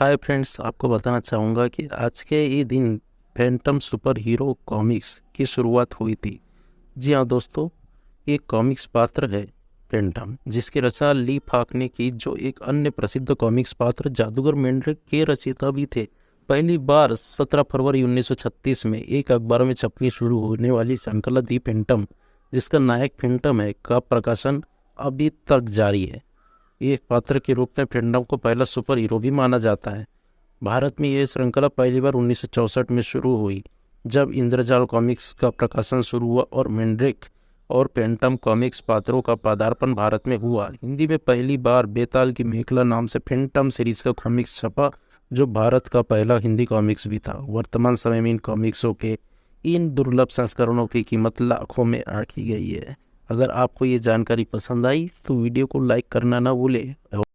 Hi friends आपको बताना चाहूँगा कि आज के ये दिन फैंटम सुपर हीरो कॉमिक्स की शुरुआत हुई थी। जी हाँ दोस्तों, ये कॉमिक्स पात्र है फैंटम जिसकी रचना ली फाक ने की, जो एक अन्य प्रसिद्ध कॉमिक्स पात्र जादूगर मेंड्रिक के रचयिता भी थे। पहली बार 17 फरवरी 1936 में एक अखबार में छपनी शुरू होने वाली श्रृंखला दी फैंटम जिसका नायक फैंटम है, का प्रकाशन अभी तक जारी है। एक पात्र के रूप में फेंडम को पहला सुपर हीरो भी माना जाता है। भारत में यह श्रृंखला पहली बार उन्नीस सौ चौंसठ में शुरू हुई, जब इंद्रजाल कॉमिक्स का प्रकाशन शुरू हुआ और मेंड्रिक और पेंटम कॉमिक्स पात्रों का पदार्पण भारत में हुआ। हिंदी में पहली बार बेताल की मेखला नाम से फेंटम सीरीज़ का कॉमिक्स छपा, जो भारत का पहला हिंदी कॉमिक्स भी था। वर्तमान समय में इन कॉमिक्सों के इन दुर्लभ संस्करणों की कीमत लाखों में आंकी गई है। अगर आपको ये जानकारी पसंद आई तो वीडियो को लाइक करना ना भूलें